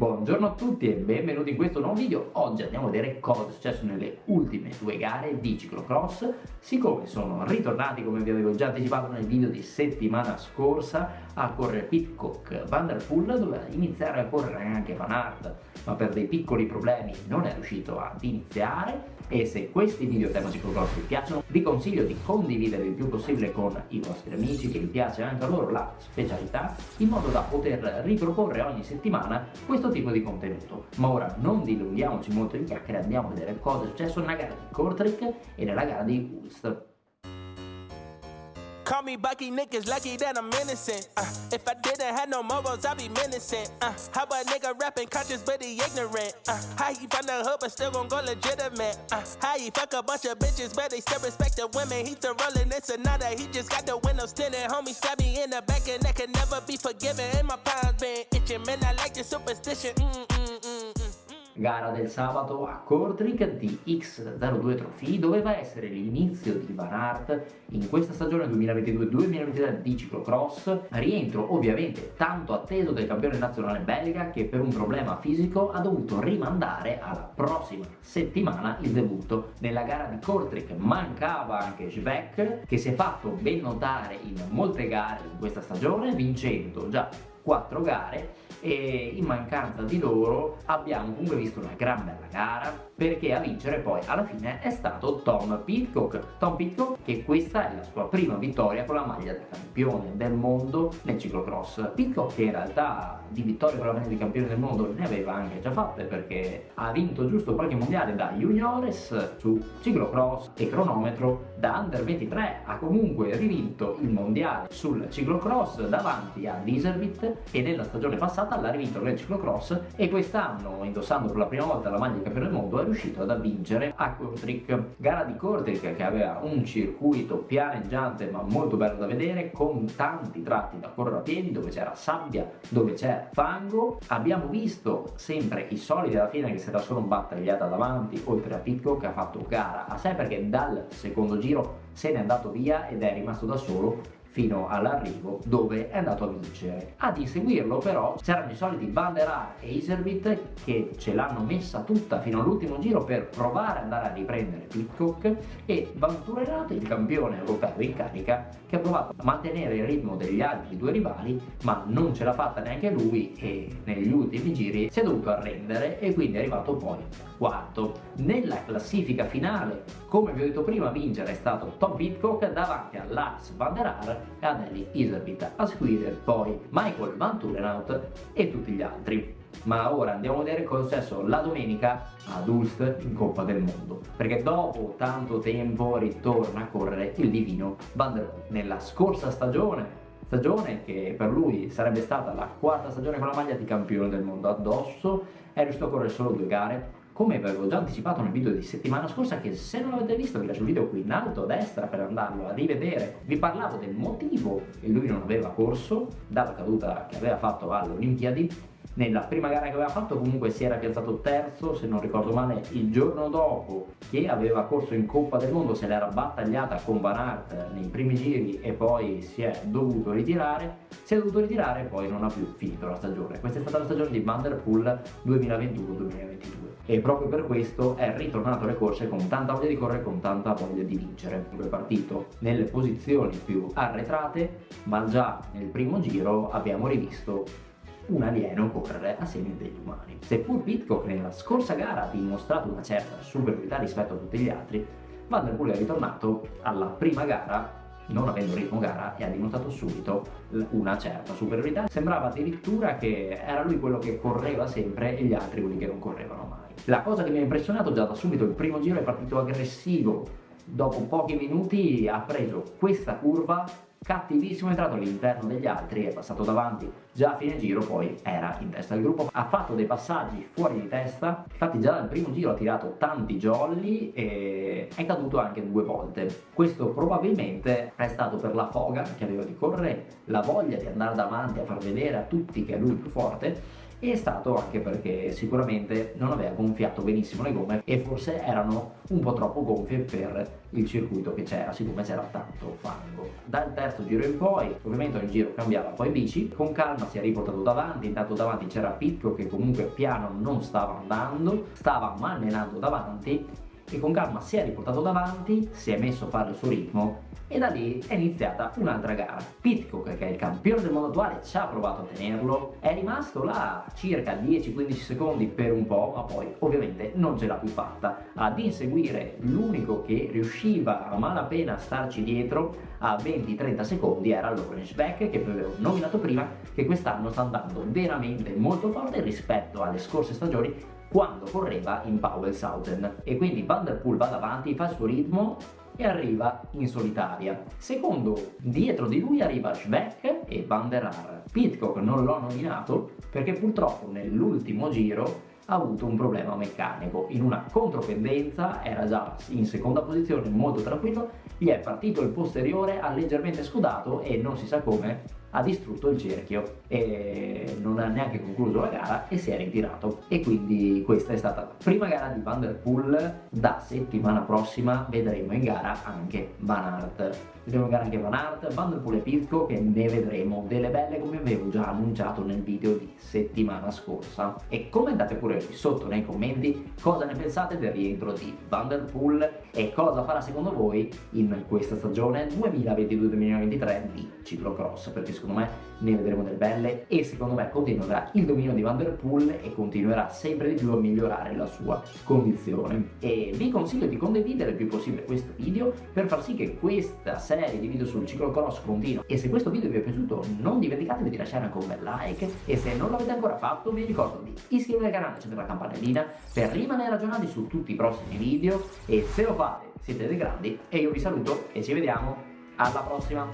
Buongiorno a tutti e benvenuti in questo nuovo video. Oggi andiamo a vedere cosa è successo nelle ultime due gare di ciclocross. Siccome sono ritornati, come vi avevo già anticipato nel video di settimana scorsa, a correre Pitcock Van Der Poel, doveva iniziare a correre anche Van Aert, ma per dei piccoli problemi non è riuscito ad iniziare e se questi video tema ciclocross vi piacciono vi consiglio di condividere il più possibile con i vostri amici che vi piace anche a loro la specialità in modo da poter riproporre ogni settimana questo tipo di contenuto. Ma ora non dilunghiamoci molto in chiacchiere andiamo a vedere cosa è successo nella gara di Kortrijk e nella gara di Ulst Call me Bucky, niggas lucky that I'm innocent. Uh, if I didn't have no morals, I'd be menacing. Uh, how a nigga rapping conscious but he ignorant? Uh, how he from the hood but still gon' go legitimate? Uh, how he fuck a bunch of bitches but they still respect the women? He still rolling this another, he just got the windows tinted. Homie stab me in the back and that can never be forgiven. And my palms been itching, man, I like the superstition. Mm -mm -mm gara del sabato a Kortrijk di X02 Trophy. Doveva essere l'inizio di Van Aert in questa stagione 2022-2023 di ciclocross. Rientro ovviamente tanto atteso del campione nazionale belga che per un problema fisico ha dovuto rimandare alla prossima settimana il debutto nella gara di Kortrijk. Mancava anche Schweck che si è fatto ben notare in molte gare in questa stagione vincendo già 4 gare e in mancanza di loro abbiamo comunque visto una gran bella gara perché a vincere poi alla fine è stato Tom Pitcock. Tom Pitcock che questa è la sua prima vittoria con la maglia da campione del mondo nel ciclocross. Pitcock che in realtà di vittorie con la maglia di campione del mondo ne aveva anche già fatte perché ha vinto giusto qualche mondiale da juniores su ciclocross e cronometro da under 23 ha comunque rivinto il mondiale sul ciclocross davanti a Dieselbit e nella stagione passata l'ha rivinto nel ciclocross e quest'anno indossando per la prima volta la maglia di campione del mondo è riuscito ad vincere a Kortrijk gara di Kortrijk che aveva un circuito pianeggiante ma molto bello da vedere con tanti tratti da correre a piedi dove c'era sabbia dove c'era fango. Abbiamo visto sempre i soliti alla fine che si era solo battagliata davanti oltre a Pitco che ha fatto gara a sé perché dal secondo giro se n'è andato via ed è rimasto da solo fino all'arrivo dove è andato a vincere. Ad inseguirlo però c'erano i soliti Van der Haar e Iservit che ce l'hanno messa tutta fino all'ultimo giro per provare ad andare a riprendere Pitcock e Vanturato, il campione europeo in carica, che ha provato a mantenere il ritmo degli altri due rivali ma non ce l'ha fatta neanche lui e negli ultimi giri si è dovuto arrendere e quindi è arrivato poi quarto. Nella classifica finale, come vi ho detto prima, vincere è stato Tom Pitcock davanti a Lars Van der Haar e ad Eli Iservit, a seguire poi Michael Van Turenhout e tutti gli altri. Ma ora andiamo a vedere cosa è successo la domenica ad Ulst in Coppa del Mondo perché dopo tanto tempo ritorna a correre il divino Van der Poel nella scorsa stagione stagione che per lui sarebbe stata la quarta stagione con la maglia di campione del mondo addosso è riuscito a correre solo due gare come avevo già anticipato nel video di settimana scorsa che se non l'avete visto vi lascio il video qui in alto a destra per andarlo a rivedere. Vi parlavo del motivo che lui non aveva corso dalla caduta che aveva fatto alle Olimpiadi nella prima gara che aveva fatto comunque si era piazzato terzo se non ricordo male il giorno dopo che aveva corso in Coppa del Mondo se l'era battagliata con Van Aert nei primi giri e poi si è dovuto ritirare si è dovuto ritirare e poi non ha più finito la stagione. Questa è stata la stagione di Van Der Poel 2021-2022 e proprio per questo è ritornato alle corse con tanta voglia di correre con tanta voglia di vincere. È partito nelle posizioni più arretrate ma già nel primo giro abbiamo rivisto un alieno correre a semi degli umani. Seppur Pitcock nella scorsa gara ha dimostrato una certa superiorità rispetto a tutti gli altri, Van è ritornato alla prima gara non avendo ritmo gara e ha dimostrato subito una certa superiorità. Sembrava addirittura che era lui quello che correva sempre e gli altri quelli che non correvano mai. La cosa che mi ha impressionato già da subito il primo giro è partito aggressivo, dopo pochi minuti ha preso questa curva cattivissimo è entrato all'interno degli altri è passato davanti. Già a fine giro poi era in testa al gruppo. Ha fatto dei passaggi fuori di testa. Infatti già dal primo giro ha tirato tanti jolly e è caduto anche due volte. Questo probabilmente è stato per la foga che aveva di correre la voglia di andare davanti a far vedere a tutti che è lui più forte è stato anche perché sicuramente non aveva gonfiato benissimo le gomme e forse erano un po' troppo gonfie per il circuito che c'era, siccome c'era tanto fango. Dal terzo giro in poi, ovviamente ogni giro cambiava poi bici, con calma si è riportato davanti, intanto davanti c'era Pitco che comunque piano non stava andando, stava malmenando davanti e con calma si è riportato davanti, si è messo a fare il suo ritmo e da lì è iniziata un'altra gara. Pitcock, che è il campione del mondo attuale, ci ha provato a tenerlo, è rimasto là circa 10-15 secondi per un po', ma poi ovviamente non ce l'ha più fatta. Ad inseguire l'unico che riusciva a malapena a starci dietro a 20-30 secondi era l'Orange Back, che vi avevo nominato prima, che quest'anno sta andando veramente molto forte rispetto alle scorse stagioni quando correva in Powellshausen e quindi Van Der Poel va davanti, fa il suo ritmo e arriva in solitaria. Secondo, dietro di lui arriva Schweck e Van der Haar. Pitcock non l'ho nominato perché purtroppo nell'ultimo giro ha avuto un problema meccanico. In una contropendenza era già in seconda posizione molto tranquillo, gli è partito il posteriore, ha leggermente scudato e non si sa come ha distrutto il cerchio e non ha neanche concluso la gara e si è ritirato. E quindi questa è stata la prima gara di Van Der Poel da settimana prossima vedremo in gara anche Van Aert. Vedremo in gara anche Van Aert, Van Der Poel e Pirco che ne vedremo. Delle belle come avevo già annunciato nel video di settimana scorsa. E commentate pure qui sotto nei commenti cosa ne pensate del rientro di Van Der Poel e cosa farà secondo voi in questa stagione 2022-2023 di ciclocross perché secondo me ne vedremo delle belle e secondo me continuerà il dominio di Van Der Poel e continuerà sempre di più a migliorare la sua condizione. E vi consiglio di condividere il più possibile questo video per far sì che questa serie di video sul ciclocross continua e se questo video vi è piaciuto non dimenticatevi di lasciare anche un bel like. E se non l'avete ancora fatto vi ricordo di iscrivervi al canale e accendere la campanellina per rimanere aggiornati su tutti i prossimi video. E se lo fate siete dei grandi e io vi saluto e ci vediamo. Alla prossima